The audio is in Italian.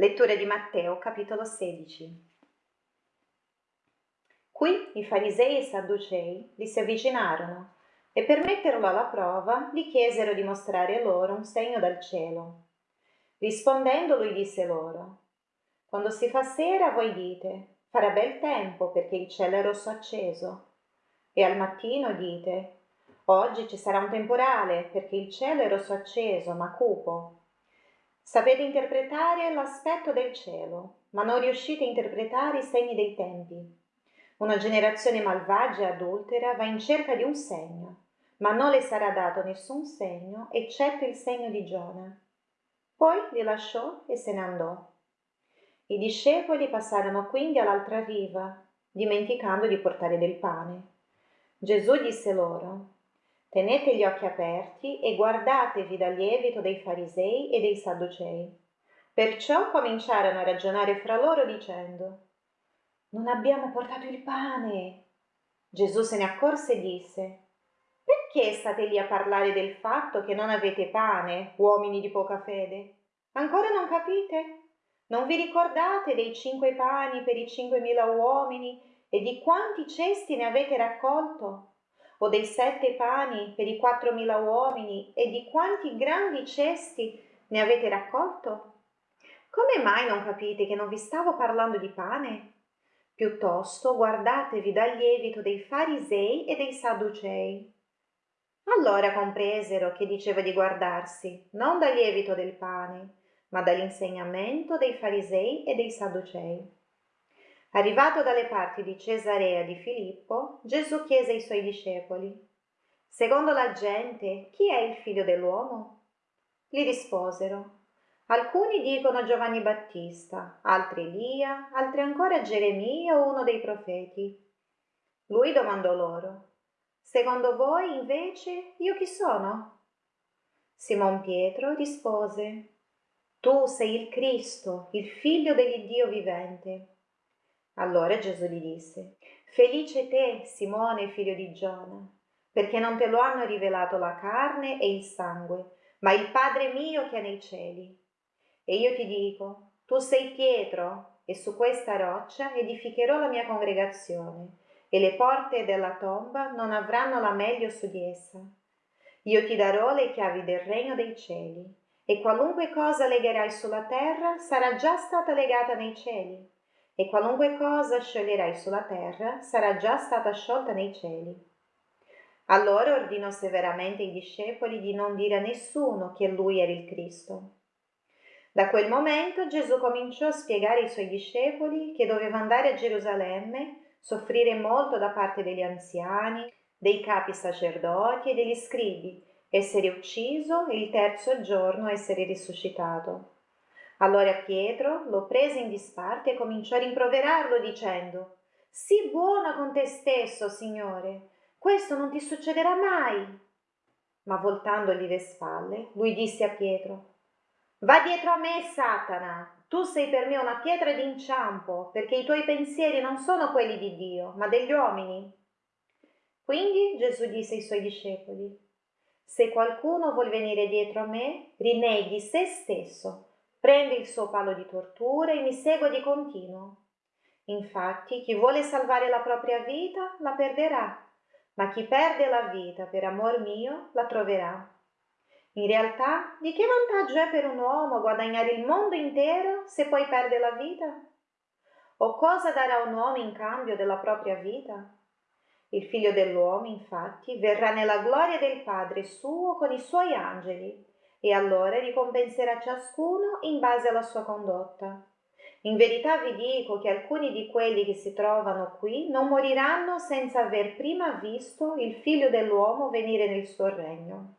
Lettura di Matteo, capitolo 16. Qui i farisei e i sadducei gli si avvicinarono e per metterlo alla prova gli chiesero di mostrare loro un segno dal cielo. Rispondendo lui disse loro, Quando si fa sera voi dite, farà bel tempo perché il cielo è rosso acceso, e al mattino dite, Oggi ci sarà un temporale perché il cielo è rosso acceso, ma cupo. Sapete interpretare l'aspetto del cielo, ma non riuscite a interpretare i segni dei tempi. Una generazione malvagia e adultera va in cerca di un segno, ma non le sarà dato nessun segno eccetto il segno di Giona. Poi li lasciò e se ne andò. I discepoli passarono quindi all'altra riva, dimenticando di portare del pane. Gesù disse loro, Tenete gli occhi aperti e guardatevi dal lievito dei farisei e dei sadducei. Perciò cominciarono a ragionare fra loro dicendo, Non abbiamo portato il pane. Gesù se ne accorse e disse, Perché state lì a parlare del fatto che non avete pane, uomini di poca fede? Ancora non capite? Non vi ricordate dei cinque pani per i cinquemila uomini e di quanti cesti ne avete raccolto? O dei sette pani per i quattromila uomini e di quanti grandi cesti ne avete raccolto? Come mai non capite che non vi stavo parlando di pane? Piuttosto guardatevi dal lievito dei farisei e dei sadducei. Allora compresero che diceva di guardarsi non dal lievito del pane, ma dall'insegnamento dei farisei e dei sadducei. Arrivato dalle parti di Cesarea di Filippo, Gesù chiese ai suoi discepoli, Secondo la gente, chi è il figlio dell'uomo? Gli risposero, Alcuni dicono Giovanni Battista, altri Elia, altri ancora Geremia o uno dei profeti. Lui domandò loro, Secondo voi, invece, io chi sono? Simon Pietro rispose, Tu sei il Cristo, il figlio dell'Iddio vivente. Allora Gesù gli disse, Felice te, Simone, figlio di Giona, perché non te lo hanno rivelato la carne e il sangue, ma il Padre mio che è nei cieli. E io ti dico, tu sei Pietro, e su questa roccia edificherò la mia congregazione, e le porte della tomba non avranno la meglio su di essa. Io ti darò le chiavi del regno dei cieli, e qualunque cosa legherai sulla terra sarà già stata legata nei cieli e qualunque cosa scioglierai sulla terra sarà già stata sciolta nei cieli. Allora ordinò severamente ai discepoli di non dire a nessuno che lui era il Cristo. Da quel momento Gesù cominciò a spiegare ai suoi discepoli che doveva andare a Gerusalemme, soffrire molto da parte degli anziani, dei capi sacerdoti e degli scribi, essere ucciso e il terzo giorno essere risuscitato. Allora Pietro lo prese in disparte e cominciò a rimproverarlo dicendo Sii buono con te stesso, Signore, questo non ti succederà mai. Ma voltandogli le spalle, lui disse a Pietro Va dietro a me, Satana, tu sei per me una pietra d'inciampo, perché i tuoi pensieri non sono quelli di Dio, ma degli uomini. Quindi Gesù disse ai suoi discepoli, se qualcuno vuol venire dietro a me, rinneghi se stesso prende il suo palo di tortura e mi segue di continuo. Infatti, chi vuole salvare la propria vita la perderà, ma chi perde la vita per amor mio la troverà. In realtà, di che vantaggio è per un uomo guadagnare il mondo intero se poi perde la vita? O cosa darà un uomo in cambio della propria vita? Il figlio dell'uomo, infatti, verrà nella gloria del Padre suo con i suoi angeli e allora ricompenserà ciascuno in base alla sua condotta. In verità vi dico che alcuni di quelli che si trovano qui non moriranno senza aver prima visto il figlio dell'uomo venire nel suo regno.